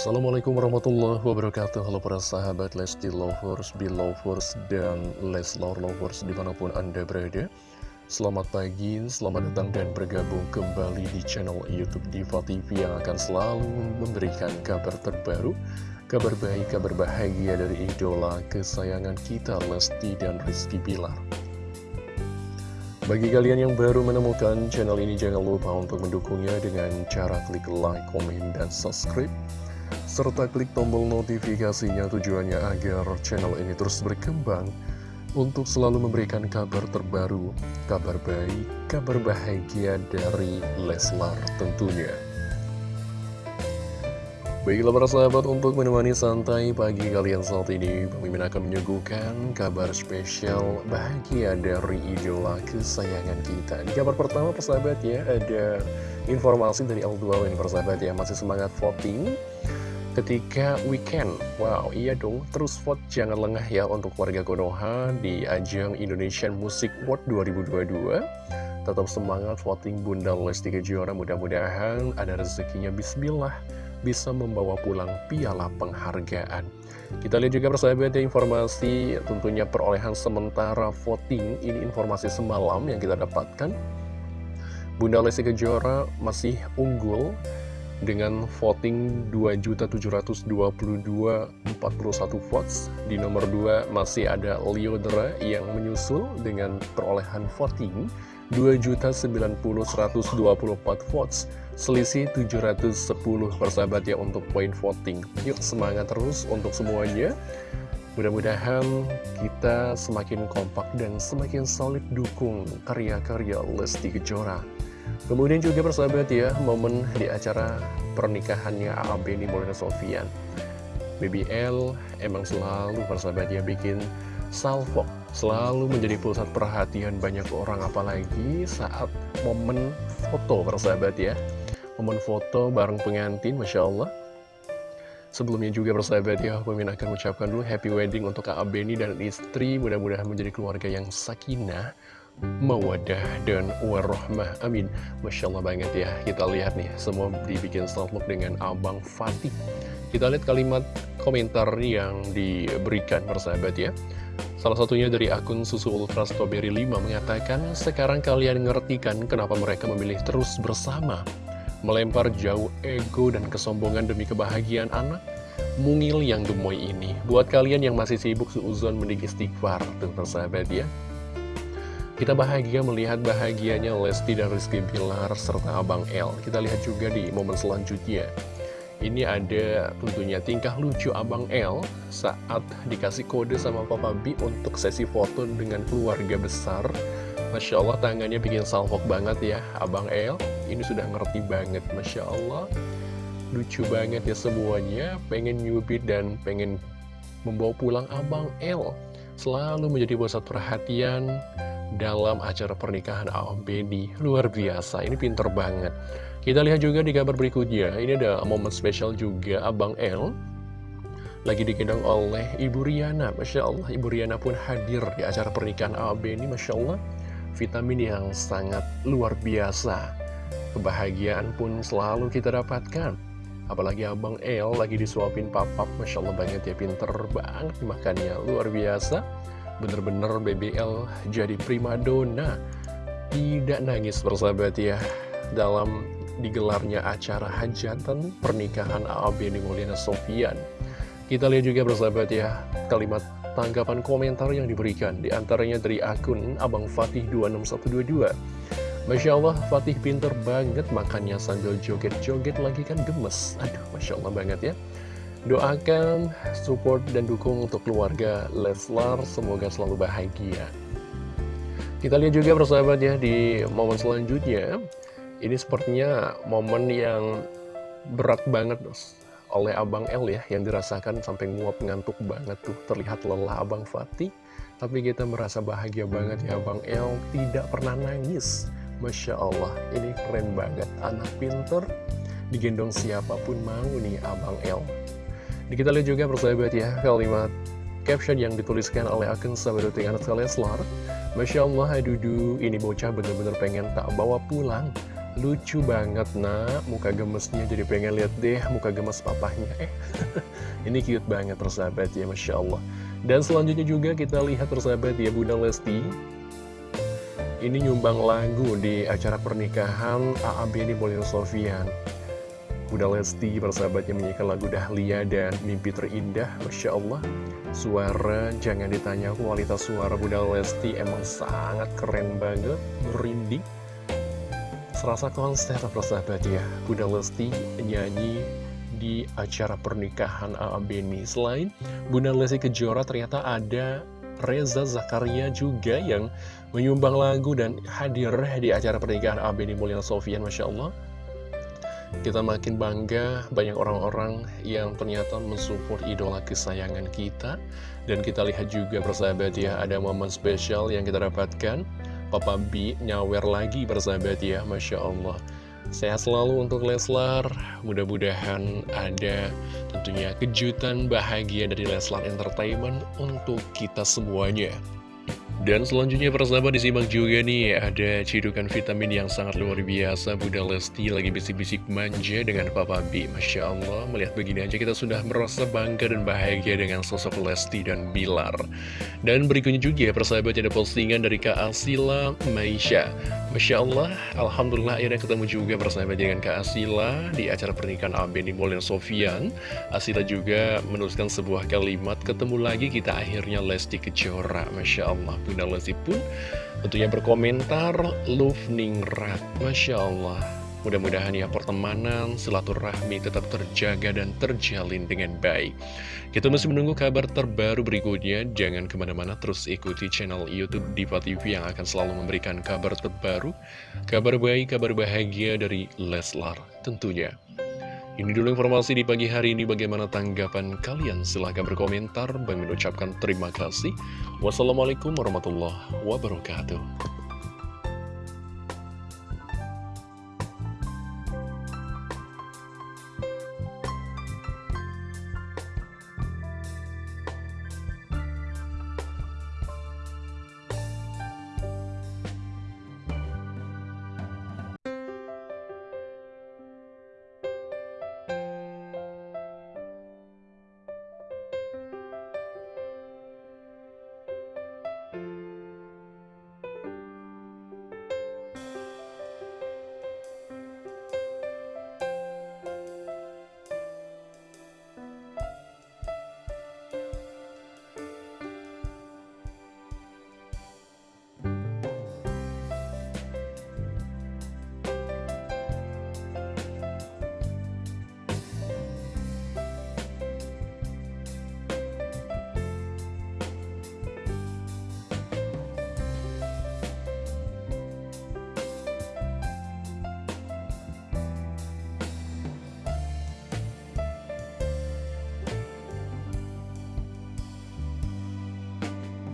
Assalamualaikum warahmatullahi wabarakatuh. Halo para sahabat Lesti Lovers, Belovers, dan Leslar Lovers di mana pun anda berada. Selamat pagi, selamat datang dan bergabung kembali di channel Youtube Diva TV Yang akan selalu memberikan kabar terbaru Kabar baik, kabar bahagia dari idola kesayangan kita Lesti dan Rizky Bilar. Bagi kalian yang baru menemukan channel ini, jangan lupa untuk mendukungnya dengan cara klik like, komen, dan subscribe. Serta klik tombol notifikasinya tujuannya agar channel ini terus berkembang untuk selalu memberikan kabar terbaru, kabar baik, kabar bahagia dari Leslar tentunya. Baiklah para sahabat untuk menemani santai pagi kalian saat ini Pemimpin akan menyuguhkan kabar spesial bahagia dari idola kesayangan kita Di kabar pertama persahabat ya ada informasi dari L2 persahabat ya Masih semangat voting ketika weekend. Wow iya dong. Terus vote jangan lengah ya untuk warga Konoha di ajang Indonesian Music World 2022 Tetap semangat voting Bunda Lesti Kejora. Mudah-mudahan ada rezekinya. Bismillah bisa membawa pulang piala penghargaan. Kita lihat juga persahabat ya informasi tentunya perolehan sementara voting. Ini informasi semalam yang kita dapatkan. Bunda Lesti Kejora masih unggul dengan voting 2.722.41 votes. Di nomor 2 masih ada Liodra yang menyusul dengan perolehan voting 2.090.124 votes. Selisih 710 persahabat ya untuk poin voting. Yuk semangat terus untuk semuanya. Mudah-mudahan kita semakin kompak dan semakin solid dukung karya-karya Lesti Kejora Kemudian juga persahabat ya, momen di acara pernikahannya A.A. Beni Molina Sofian BBL emang selalu persahabat ya bikin salvo selalu menjadi pusat perhatian banyak orang apalagi saat momen foto persahabat ya momen foto bareng pengantin Masya Allah Sebelumnya juga persahabat ya, Mimin akan mengucapkan dulu happy wedding untuk Kak Beni dan istri. Mudah-mudahan menjadi keluarga yang sakinah, mawadah, dan warahmah. Amin. Masya Allah banget ya. Kita lihat nih, semua dibikin salvok dengan Abang Fatih. Kita lihat kalimat komentar yang diberikan persahabat ya. Salah satunya dari akun Susu Ultra Strawberry 5 mengatakan, sekarang kalian ngertikan kenapa mereka memilih terus bersama. Melempar jauh ego dan kesombongan demi kebahagiaan anak. Mungil yang gemoy ini. Buat kalian yang masih sibuk seuzon mendik istighfar, tuh persahabat ya. Kita bahagia melihat bahagianya Lesti dan Rizky Bilar serta Abang L. Kita lihat juga di momen selanjutnya. Ini ada tentunya tingkah lucu Abang L saat dikasih kode sama Papa B untuk sesi foto dengan keluarga besar. Masya Allah tangannya bikin salvok banget ya Abang L. Ini sudah ngerti banget Masya Allah. Lucu banget ya semuanya. Pengen nyubit dan pengen membawa pulang Abang L. Selalu menjadi pusat perhatian dalam acara pernikahan Abedi. Luar biasa, ini pinter banget. Kita lihat juga di kabar berikutnya, ini ada momen spesial juga Abang L lagi digendong oleh Ibu Riana. Masya Allah, Ibu Riana pun hadir di acara pernikahan AB ini. Masya Allah, vitamin yang sangat luar biasa. Kebahagiaan pun selalu kita dapatkan. Apalagi Abang El lagi disuapin papap, Masya Allah banget ya, pinter banget makannya, luar biasa. Bener-bener BBL jadi primadona. Tidak nangis bersahabat ya, dalam digelarnya acara hajatan pernikahan AAB di Mulyana Sofian. Kita lihat juga bersahabat ya, kalimat tanggapan komentar yang diberikan, di antaranya dari akun Abang Fatih 26122. Masya Allah, Fatih pinter banget makannya sambil joget-joget lagi kan gemes. Aduh, Masya Allah banget ya. Doakan, support, dan dukung untuk keluarga Leslar, semoga selalu bahagia. Kita lihat juga bersahabat ya di momen selanjutnya ini sepertinya momen yang berat banget oleh Abang El ya, yang dirasakan sampai nguap ngantuk banget tuh. Terlihat lelah Abang Fatih, tapi kita merasa bahagia banget ya Abang El, tidak pernah nangis. Masya Allah, ini keren banget. Anak pinter, digendong siapa pun mau nih Abang El. Di kita lihat juga persahabat ya, kalimat caption yang dituliskan oleh akun sahabat anak Leslar. Masya Allah, adudu, ini bocah bener-bener pengen tak bawa pulang. Lucu banget nak, muka gemesnya jadi pengen lihat deh muka gemes papahnya Eh, ini cute banget persahabat ya, Masya Allah. Dan selanjutnya juga kita lihat persahabat ya Bunda Lesti. Ini nyumbang lagu di acara pernikahan AAB ini Bolin Sofian Bunda Lesti persahabatnya menyanyikan lagu Dahlia dan Mimpi Terindah Masya Allah Suara, jangan ditanya kualitas suara Bunda Lesti emang sangat keren banget, merinding Serasa konser persahabat ya Bunda Lesti nyanyi di acara pernikahan A.A. Beni Selain Bunda Lesti Kejora ternyata ada Reza Zakaria juga yang menyumbang lagu dan hadir di acara pernikahan A.A. Beni Mulyana Sofian Masya Allah kita makin bangga banyak orang-orang yang ternyata mensupport idola kesayangan kita. Dan kita lihat juga persahabat ya ada momen spesial yang kita dapatkan. Papa B nyawer lagi bersahabat ya Masya Allah. Sehat selalu untuk Leslar. Mudah-mudahan ada tentunya kejutan bahagia dari Leslar Entertainment untuk kita semuanya dan selanjutnya persahabat disimak juga nih ada cidukan vitamin yang sangat luar biasa. Bunda Lesti lagi bisik-bisik manja dengan Papa B. Masya Allah melihat begini aja kita sudah merasa bangga dan bahagia dengan sosok Lesti dan Bilar. Dan berikutnya juga persahabat ada postingan dari Kak Asila Maisha Masya Allah Alhamdulillah akhirnya ketemu juga persahabat dengan Kak Asila di acara pernikahan Abeni Bolin Sofian. Asila juga menuliskan sebuah kalimat ketemu lagi kita akhirnya Lesti Kejora. Masya Allah Bunda Lesti pun tentunya berkomentar Love Ningrat. Masya Allah Mudah-mudahan ya pertemanan, silaturahmi tetap terjaga dan terjalin dengan baik. Kita masih menunggu kabar terbaru berikutnya. Jangan ke mana-mana terus ikuti channel Youtube Diva TV yang akan selalu memberikan kabar terbaru, kabar baik, kabar bahagia dari Leslar tentunya. Ini dulu informasi di pagi hari ini bagaimana tanggapan kalian silahkan berkomentar Bang mengucapkan terima kasih Wassalamualaikum warahmatullahi wabarakatuh